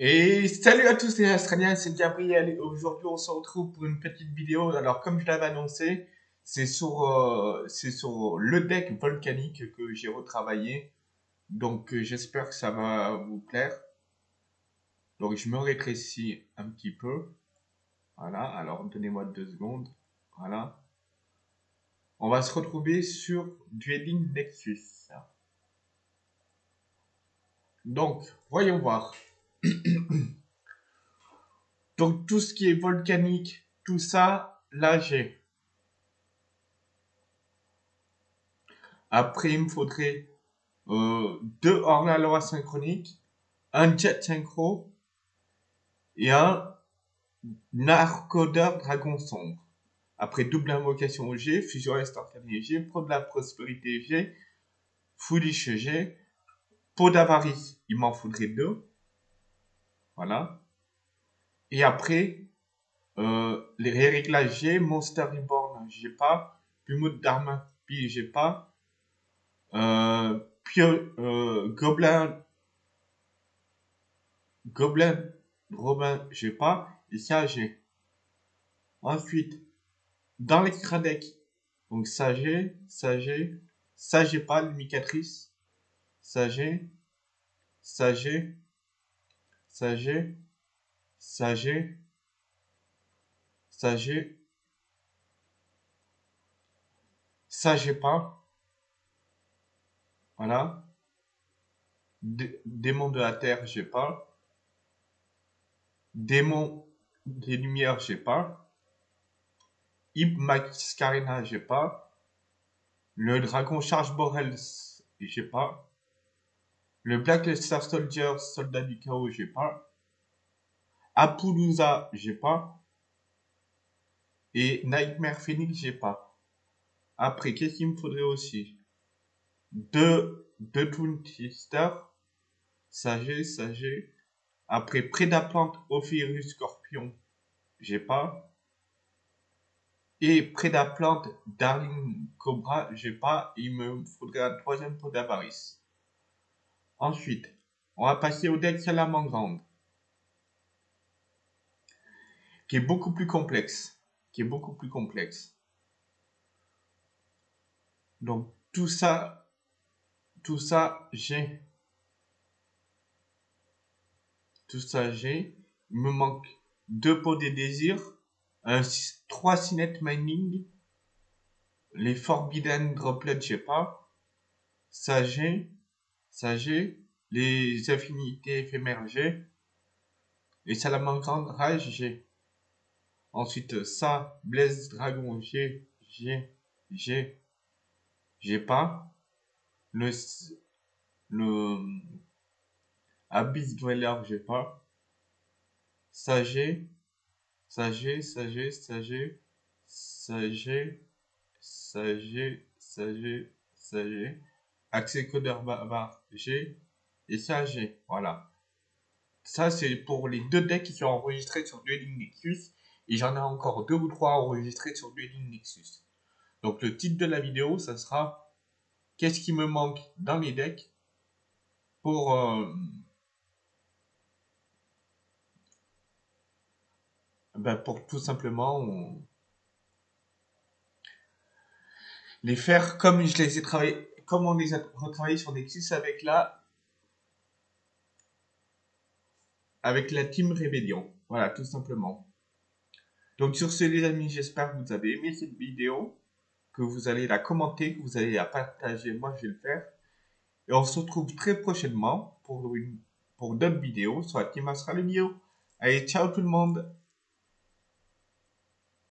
Et salut à tous les Australiens, c'est Gabriel et aujourd'hui on se retrouve pour une petite vidéo. Alors comme je l'avais annoncé, c'est sur, euh, c'est sur le deck volcanique que j'ai retravaillé. Donc euh, j'espère que ça va vous plaire. Donc je me rétrécis un petit peu. Voilà, alors donnez-moi deux secondes. Voilà. On va se retrouver sur Dueling Nexus. Donc, voyons voir. Donc tout ce qui est volcanique, tout ça, là j'ai. Après, il me faudrait euh, deux hors-la-loi synchroniques, un jet synchro et un narcodeur dragon sombre. Après double invocation G, fusion instantanée G, pro de la prospérité G, foolish G, pot d'avarice, il m'en faudrait deux. Voilà. Et après, euh, les réglages G, Monster Reborn, j'ai pas. Pumut Dharma, puis j'ai pas. Euh, puis, euh, Goblin, Goblin, Robin, j'ai pas. Et ça, j'ai. Ensuite, dans l'extra deck, donc ça j'ai, ça j'ai, ça j'ai pas, l'imicatrice, ça j'ai, ça j'ai, Sage, Sage, Sage, Sage pas. Voilà. démon de la terre, j'ai pas. Démon des lumières, j'ai pas. Mascarena, j'ai pas. Le dragon charge Borel, j'ai pas. Le Black Star Soldier, Soldat du Chaos, j'ai pas. Apollousa, j'ai pas. Et Nightmare Phoenix, j'ai pas. Après, qu'est-ce qu'il me faudrait aussi? Deux, deux Twister, Sage, Sage. Après, Prédaplante, Ophirus, Scorpion, j'ai pas. Et Prédaplante, Darling Cobra, j'ai pas. Il me faudrait un troisième pot d'avarice. Ensuite, on va passer au deck Salamandre, qui est beaucoup plus complexe, qui est beaucoup plus complexe. Donc tout ça, tout ça, j'ai, tout ça, j'ai. Il me manque deux pots des désirs, trois Cinet Mining, les Forbidden Droplets, je sais pas, ça j'ai, G, les infinités éphémères G, et salamandre rage G. Ensuite, ça, Blaise, Dragon, G, G, G, G pas. Le, le, Abyss Dweller, G pas. Sagé, Sagé, Sagé, Sagé, Sagé, Sagé, Sagé, Sagé accès codeur bavard G et ça G. Voilà. Ça, c'est pour les deux decks qui sont enregistrés sur Dueling Nexus. Et j'en ai encore deux ou trois enregistrés sur Dueling Nexus. Donc le titre de la vidéo, ça sera Qu'est-ce qui me manque dans les decks pour... Euh, ben pour tout simplement les faire comme je les ai travaillés comme on les a retravaillés sur Nexus avec la avec la Team Rebellion. Voilà, tout simplement. Donc sur ce les amis, j'espère que vous avez aimé cette vidéo, que vous allez la commenter, que vous allez la partager, moi je vais le faire. Et on se retrouve très prochainement pour, pour d'autres vidéos sur la Team Astral Allez, ciao tout le monde